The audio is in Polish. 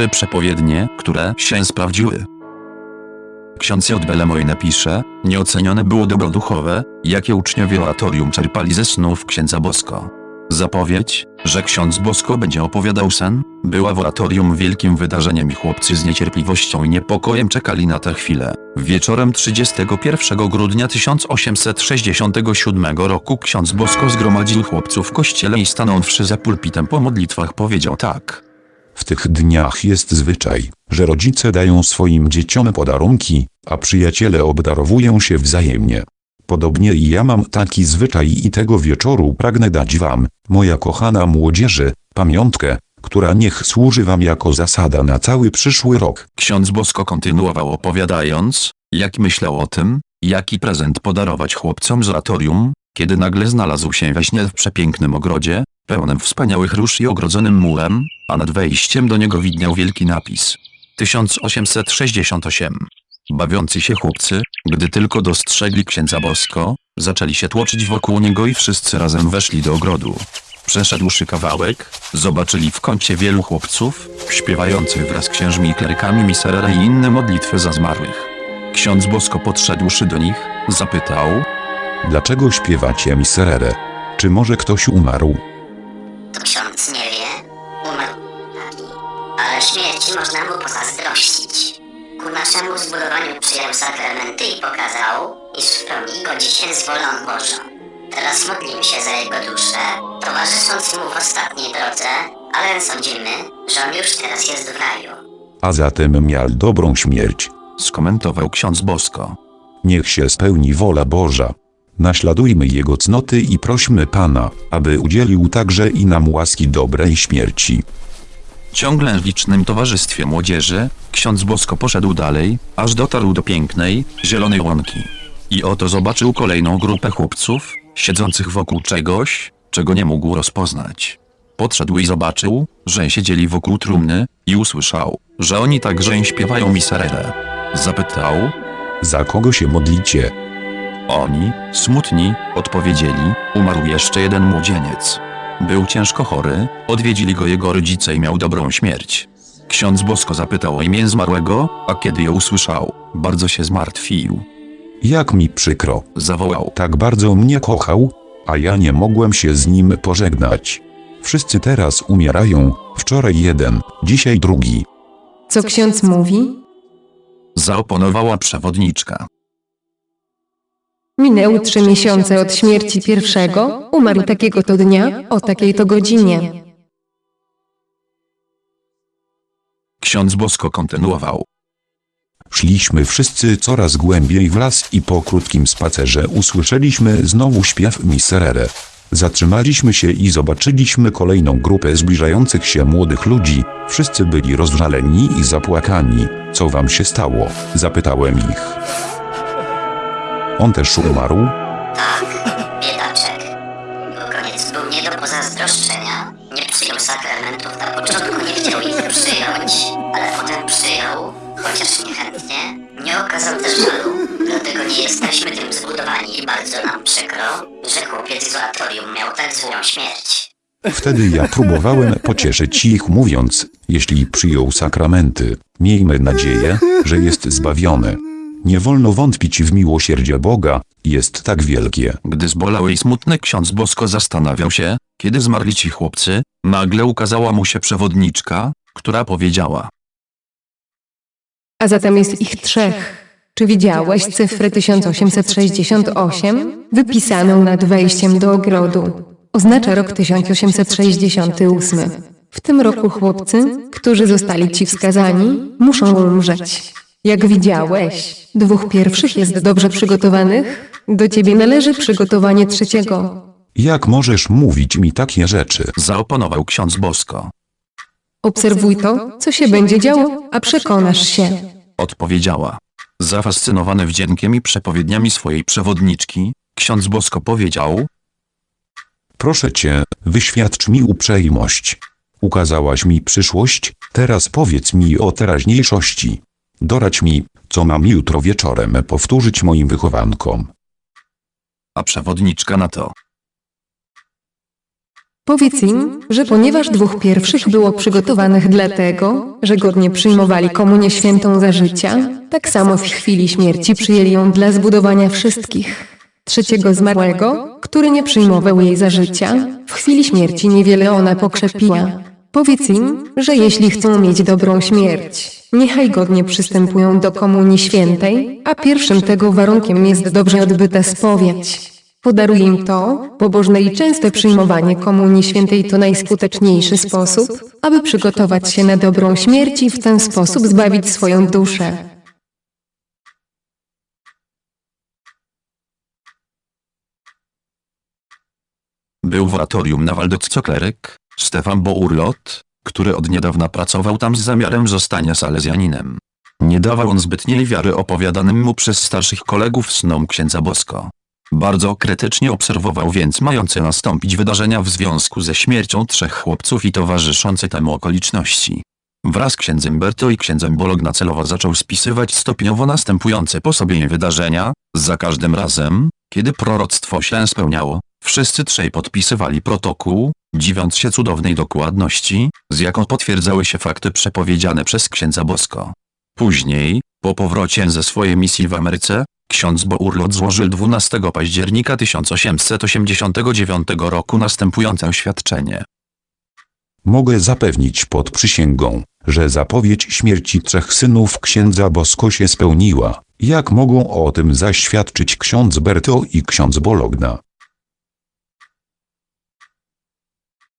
trzy przepowiednie, które się sprawdziły. Ksiądz J. Belemoine pisze, nieocenione było dobro duchowe, jakie uczniowie oratorium czerpali ze snów księdza Bosko. Zapowiedź, że ksiądz Bosko będzie opowiadał sen, była w oratorium wielkim wydarzeniem i chłopcy z niecierpliwością i niepokojem czekali na tę chwilę. Wieczorem 31 grudnia 1867 roku ksiądz Bosko zgromadził chłopców w kościele i stanąwszy za pulpitem po modlitwach powiedział tak. W tych dniach jest zwyczaj, że rodzice dają swoim dzieciom podarunki, a przyjaciele obdarowują się wzajemnie. Podobnie i ja mam taki zwyczaj i tego wieczoru pragnę dać wam, moja kochana młodzieży, pamiątkę, która niech służy wam jako zasada na cały przyszły rok. Ksiądz Bosko kontynuował opowiadając, jak myślał o tym, jaki prezent podarować chłopcom z oratorium, kiedy nagle znalazł się we śnie w przepięknym ogrodzie, pełnym wspaniałych róż i ogrodzonym murem, a nad wejściem do niego widniał wielki napis. 1868. Bawiący się chłopcy, gdy tylko dostrzegli księdza Bosko, zaczęli się tłoczyć wokół niego i wszyscy razem weszli do ogrodu. Przeszedłszy kawałek, zobaczyli w kącie wielu chłopców, śpiewających wraz z księżmi i klerykami miserere i inne modlitwy za zmarłych. Ksiądz Bosko podszedłszy do nich, zapytał, Dlaczego śpiewacie miserere? Czy może ktoś umarł? Umarł taki, ale śmierci można mu pozazdrościć. Ku naszemu zbudowaniu przyjął sakramenty i pokazał, iż w pełni godzi się z wolą Bożą. Teraz modlimy się za jego duszę, towarzysząc mu w ostatniej drodze, ale sądzimy, że on już teraz jest w raju. A zatem miał dobrą śmierć. skomentował ksiądz Bosko. Niech się spełni wola Boża. Naśladujmy Jego cnoty i prośmy Pana, aby udzielił także i nam łaski dobrej śmierci. Ciągle w licznym towarzystwie młodzieży, ksiądz Bosko poszedł dalej, aż dotarł do pięknej, zielonej łąki. I oto zobaczył kolejną grupę chłopców, siedzących wokół czegoś, czego nie mógł rozpoznać. Podszedł i zobaczył, że siedzieli wokół trumny i usłyszał, że oni także śpiewają miserere. Zapytał, Za kogo się modlicie? oni, smutni, odpowiedzieli, umarł jeszcze jeden młodzieniec. Był ciężko chory, odwiedzili go jego rodzice i miał dobrą śmierć. Ksiądz Bosko zapytał o imię zmarłego, a kiedy je usłyszał, bardzo się zmartwił. Jak mi przykro. Zawołał, Tak bardzo mnie kochał, a ja nie mogłem się z nim pożegnać. Wszyscy teraz umierają, wczoraj jeden, dzisiaj drugi. Co ksiądz mówi? zaoponowała przewodniczka. Minęły trzy miesiące od śmierci pierwszego, umarł takiego to dnia, o takiej to godzinie. Ksiądz Bosko kontynuował. Szliśmy wszyscy coraz głębiej w las i po krótkim spacerze usłyszeliśmy znowu śpiew miserere. Zatrzymaliśmy się i zobaczyliśmy kolejną grupę zbliżających się młodych ludzi. Wszyscy byli rozżaleni i zapłakani. Co wam się stało? Zapytałem ich. On też umarł? Tak, biedaczek. Jego koniec był nie do pozazdroszczenia. Nie przyjął sakramentów na początku, nie chciał ich przyjąć, ale potem przyjął, chociaż niechętnie. Nie okazał też żalu, dlatego nie jesteśmy tym zbudowani i bardzo nam przykro, że chłopiec z oratorium miał tak złą śmierć. Wtedy ja próbowałem pocieszyć ich mówiąc, jeśli przyjął sakramenty, miejmy nadzieję, że jest zbawiony. Nie wolno wątpić w miłosierdzie Boga, jest tak wielkie. Gdy zbolały i smutny ksiądz Bosko zastanawiał się, kiedy zmarli ci chłopcy, nagle ukazała mu się przewodniczka, która powiedziała. A zatem jest ich trzech. Czy widziałeś cyfrę 1868 wypisaną nad wejściem do ogrodu? Oznacza rok 1868. W tym roku chłopcy, którzy zostali ci wskazani, muszą umrzeć. Jak widziałeś, dwóch pierwszych jest dobrze przygotowanych, do ciebie należy przygotowanie trzeciego. Jak możesz mówić mi takie rzeczy? Zaoponował ksiądz Bosko. Obserwuj to, co się będzie działo, a przekonasz się. Odpowiedziała. Zafascynowany wdziękiem i przepowiedniami swojej przewodniczki, ksiądz Bosko powiedział, Proszę cię, wyświadcz mi uprzejmość. Ukazałaś mi przyszłość, teraz powiedz mi o teraźniejszości. Doradź mi, co mam jutro wieczorem powtórzyć moim wychowankom. a przewodniczka na to. Powiedz im, że ponieważ dwóch pierwszych było przygotowanych dlatego, że godnie przyjmowali komunię świętą za życia, tak samo w chwili śmierci przyjęli ją dla zbudowania wszystkich. Trzeciego zmarłego, który nie przyjmował jej za życia, w chwili śmierci niewiele ona pokrzepiła. Powiedz im, że jeśli chcą mieć dobrą śmierć, niechaj godnie przystępują do komunii świętej, a pierwszym tego warunkiem jest dobrze odbyta spowiedź. Podaruj im to, pobożne i częste przyjmowanie komunii świętej to najskuteczniejszy sposób, aby przygotować się na dobrą śmierć i w ten sposób zbawić swoją duszę. Był w oratorium na Waldocco kleryk, Stefan Bourlot, który od niedawna pracował tam z zamiarem zostania salezjaninem. Nie dawał on zbytniej wiary opowiadanym mu przez starszych kolegów snom księdza Bosko. Bardzo krytycznie obserwował więc mające nastąpić wydarzenia w związku ze śmiercią trzech chłopców i towarzyszące temu okoliczności. Wraz z księdzem Berto i księdzem Bologna celowo zaczął spisywać stopniowo następujące po sobie wydarzenia, za każdym razem, kiedy proroctwo się spełniało, wszyscy trzej podpisywali protokół, dziwiąc się cudownej dokładności, z jaką potwierdzały się fakty przepowiedziane przez księdza Bosko. Później, po powrocie ze swojej misji w Ameryce, ksiądz Bourlot złożył 12 października 1889 roku następujące oświadczenie. Mogę zapewnić pod przysięgą, że zapowiedź śmierci trzech synów księdza Bosko się spełniła, jak mogą o tym zaświadczyć ksiądz Berto i ksiądz Bologna.